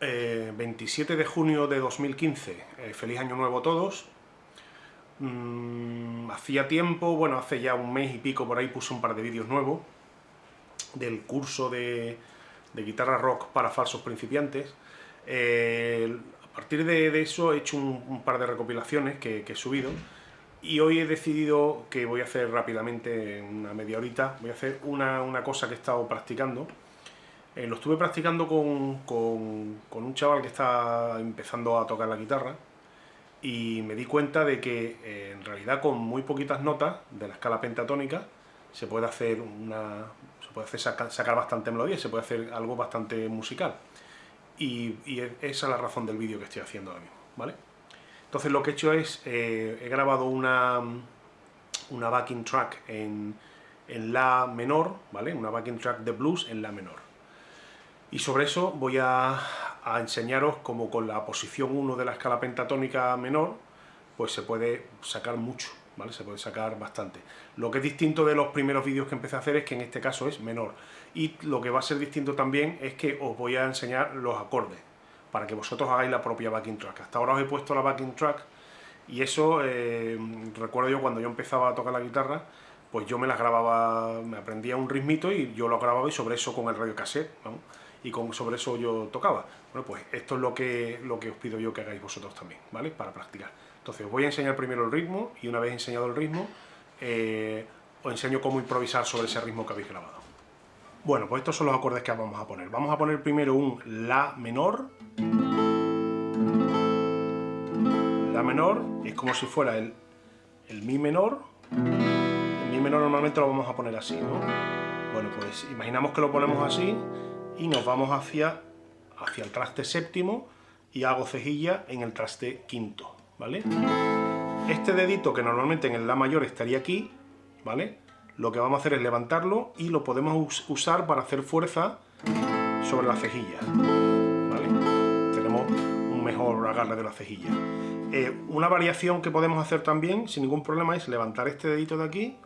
27 de junio de 2015, eh, feliz año nuevo a todos. Mm, hacía tiempo, bueno, hace ya un mes y pico por ahí puse un par de vídeos nuevos del curso de, guitarra rock para falsos principiantes. Eh, a partir de, eso he hecho un, par de recopilaciones que, he subido y hoy he decidido que voy a hacer rápidamente, una media horita, voy a hacer una, una cosa que he estado practicando eh, lo estuve practicando con, un chaval que está empezando a tocar la guitarra y me di cuenta de que eh, en realidad con muy poquitas notas de la escala pentatónica se puede hacer una se puede hacer sacar, bastante melodía, se puede hacer algo bastante musical. Y, esa es la razón del vídeo que estoy haciendo ahora mismo, ¿vale? Entonces lo que he hecho es, eh, he grabado una, una backing track en, en La menor, ¿vale? Una backing track de blues en La menor. Y sobre eso voy a, enseñaros cómo con la posición 1 de la escala pentatónica menor, pues se puede sacar mucho, ¿vale? Se puede sacar bastante. Lo que es distinto de los primeros vídeos que empecé a hacer es que en este caso es menor. Y lo que va a ser distinto también es que os voy a enseñar los acordes, para que vosotros hagáis la propia backing track. Hasta ahora os he puesto la backing track, y eso, eh, recuerdo yo cuando yo empezaba a tocar la guitarra, pues yo me las grababa, me aprendía un ritmito y yo lo grababa y sobre eso con el radio cassette. Y con, sobre eso yo tocaba. Bueno, pues esto es lo que, lo que os pido yo que hagáis vosotros también, ¿vale? Para practicar. Entonces os voy a enseñar primero el ritmo y una vez enseñado el ritmo, eh, os enseño cómo improvisar sobre ese ritmo que habéis grabado. Bueno, pues estos son los acordes que vamos a poner. Vamos a poner primero un La menor. La menor es como si fuera el, el Mi menor. El Mi menor normalmente lo vamos a poner así, ¿no? Bueno, pues imaginamos que lo ponemos así y nos vamos hacia, hacia el traste séptimo y hago cejilla en el traste quinto, ¿vale? Este dedito que normalmente en el La mayor estaría aquí, ¿vale? Lo que vamos a hacer es levantarlo y lo podemos usar para hacer fuerza sobre la cejilla, ¿vale? Tenemos un mejor agarre de la cejilla. Eh, una variación que podemos hacer también, sin ningún problema, es levantar este dedito de aquí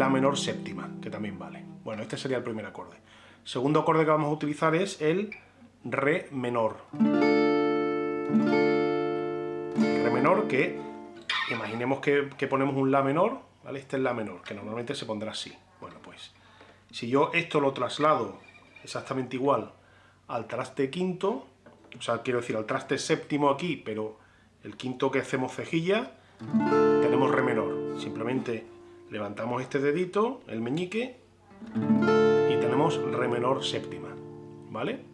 La menor séptima, que también vale. Bueno, este sería el primer acorde. Segundo acorde que vamos a utilizar es el Re menor. Re menor que, imaginemos que, ponemos un La menor, ¿vale? Este es La menor, que normalmente se pondrá así. Bueno, pues, si yo esto lo traslado exactamente igual al traste quinto, o sea, quiero decir, al traste séptimo aquí, pero el quinto que hacemos cejilla, tenemos Re menor. Simplemente levantamos este dedito, el meñique, y tenemos re menor séptima, ¿vale?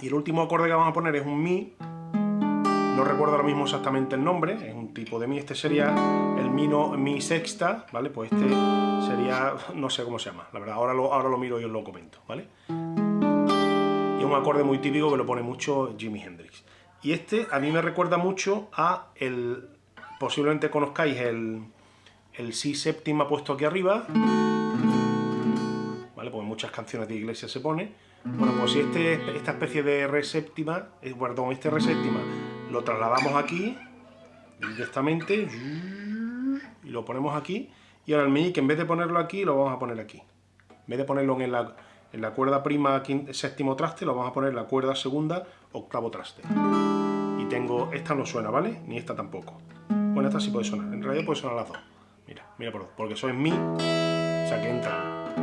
Y el último acorde que vamos a poner es un mi, no recuerdo ahora mismo exactamente el nombre, es un tipo de mi, este sería el mi, no, mi sexta, ¿vale? Pues este sería, no sé cómo se llama, la verdad, ahora lo, ahora lo miro y os lo comento, ¿vale? Y es un acorde muy típico que lo pone mucho Jimi Hendrix. Y este a mí me recuerda mucho a el, posiblemente conozcáis el, el si séptima puesto aquí arriba, ¿vale? Porque en muchas canciones de iglesia se pone. Bueno, pues si este, esta especie de re séptima, eh, perdón, este re séptima, lo trasladamos aquí, directamente, y lo ponemos aquí, y ahora el meñique, en vez de ponerlo aquí, lo vamos a poner aquí. En vez de ponerlo en la, en la cuerda prima séptimo traste, lo vamos a poner en la cuerda segunda, octavo traste. Y tengo, esta no suena, ¿vale? Ni esta tampoco. Bueno, esta sí puede sonar, en realidad puede sonar las dos. Mira, mira por porque eso es mi, o sea que entra.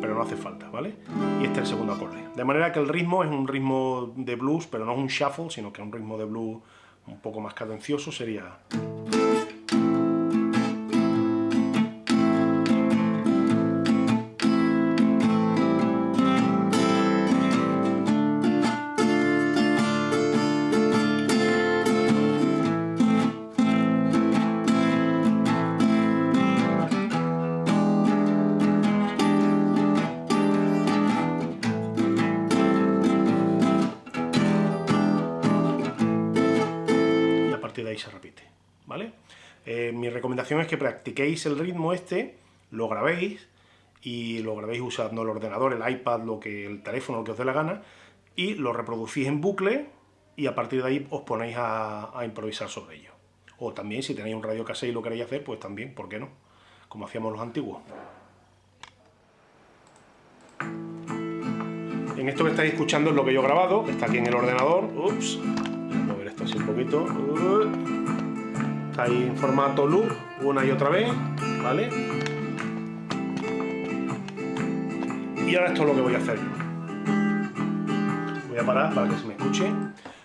Pero no hace falta, ¿vale? Y este es el segundo acorde. De manera que el ritmo es un ritmo de blues, pero no es un shuffle, sino que es un ritmo de blues un poco más cadencioso, sería... ahí se repite, ¿vale? Eh, mi recomendación es que practiquéis el ritmo este, lo grabéis, y lo grabéis usando el ordenador, el iPad, lo que, el teléfono, lo que os dé la gana, y lo reproducís en bucle, y a partir de ahí os ponéis a, improvisar sobre ello. O también, si tenéis un radio cassette y lo queréis hacer, pues también, ¿por qué no? como hacíamos los antiguos. En esto que estáis escuchando es lo que yo he grabado, está aquí en el ordenador. Ups, voy a mover esto así un poquito. Está ahí en formato loop, una y otra vez, ¿vale? Y ahora esto es lo que voy a hacer Voy a parar para que se me escuche.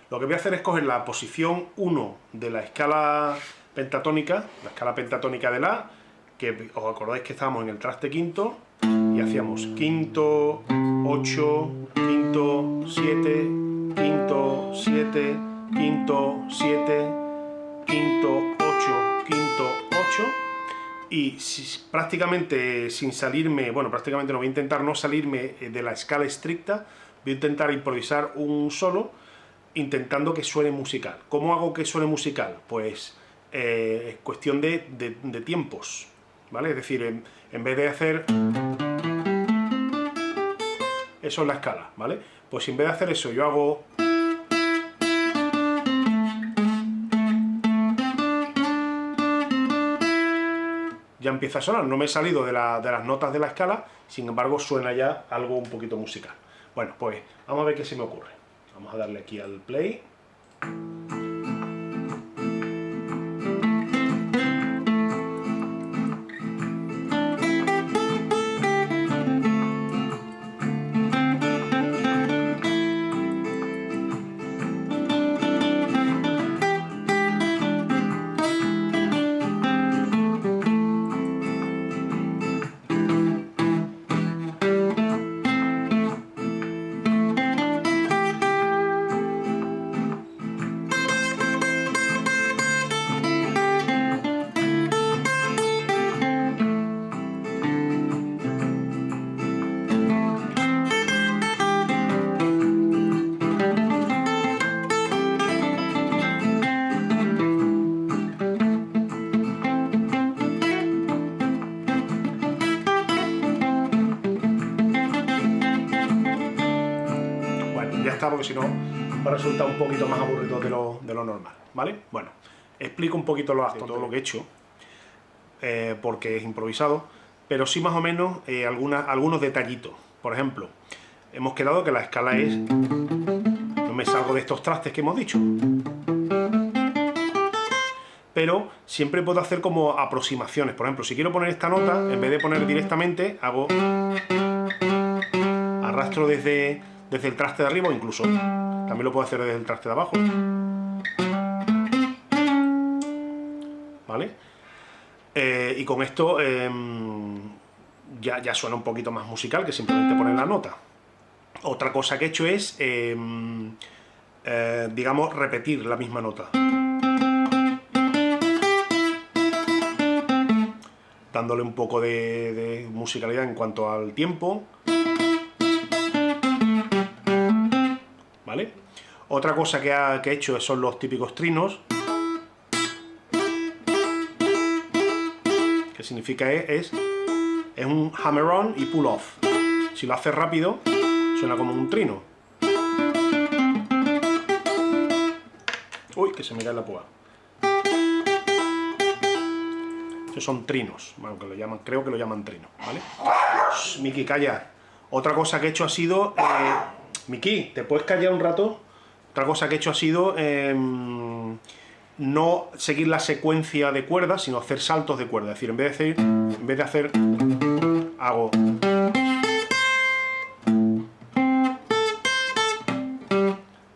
Lo que voy a hacer es coger la posición 1 de la escala pentatónica, la escala pentatónica de La, que os acordáis que estábamos en el traste quinto, y hacíamos quinto, 8, quinto, 7, quinto, 7, quinto, 7, quinto, 8, quinto, 8, y prácticamente sin salirme, bueno, prácticamente no voy a intentar no salirme de la escala estricta, voy a intentar improvisar un solo, intentando que suene musical. ¿Cómo hago que suene musical? Pues eh, es cuestión de, tiempos, ¿vale? Es decir, en, vez de hacer... Eso es la escala, ¿vale? Pues en vez de hacer eso yo hago... empieza a sonar, no me he salido de, de las notas de la escala, sin embargo suena ya algo un poquito musical. Bueno, pues vamos a ver qué se me ocurre. Vamos a darle aquí al play. Porque si no va a resultar un poquito más aburrido de lo, de lo normal, ¿vale? Bueno, explico un poquito lo, todo lo que he hecho, eh, porque es improvisado, pero sí más o menos eh, algunos detallitos. Por ejemplo, hemos quedado que la escala es... No me salgo de estos trastes que hemos dicho. Pero siempre puedo hacer como aproximaciones. Por ejemplo, si quiero poner esta nota, en vez de poner directamente, hago... Arrastro desde desde el traste de arriba o incluso también lo puedo hacer desde el traste de abajo. ¿Vale? Eh, y con esto em, ya, ya, suena un poquito más musical que simplemente poner la nota. Otra cosa que he hecho es, em, eh, digamos, repetir la misma nota. Dándole un poco de musicalidad en cuanto al tiempo. Otra cosa que, ha, he hecho son los típicos trinos. Que significa es, es un hammer-on y pull-off. Si lo haces rápido, suena como un trino. Uy, que se me cae la púa. Estos son trinos, bueno, que lo llaman, creo que lo llaman trino, ¿vale? Miki, calla. Otra cosa que he hecho ha sido... Eh, Miki, ¿te puedes callar un rato? Otra cosa que he hecho ha sido em, no seguir la secuencia de cuerdas, sino hacer saltos de cuerda. Es decir, en vez de hacer, en vez de hacer hago...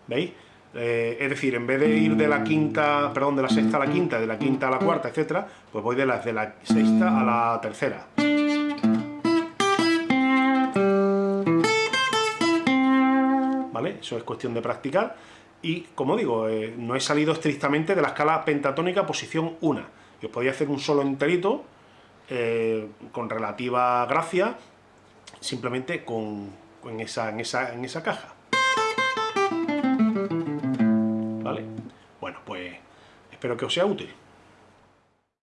¿Veis? Eh, es decir, en vez de ir de la quinta, perdón, de la sexta a la quinta, de la quinta a la cuarta, etcétera, pues voy de la, de la sexta a la tercera. Eso es cuestión de practicar. Y, como digo, eh, no he salido estrictamente de la escala pentatónica posición 1. Yo podía hacer un solo enterito, eh, con relativa gracia, simplemente con, esa, en, esa, en esa caja. ¿Vale? Bueno, pues espero que os sea útil.